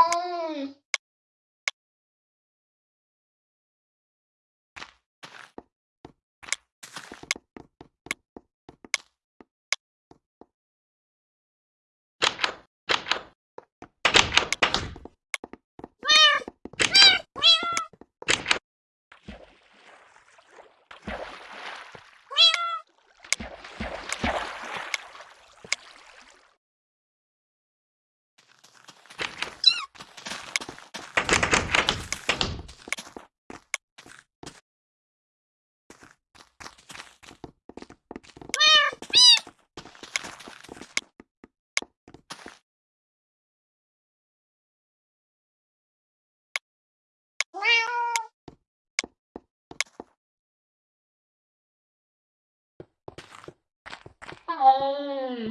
う。 음.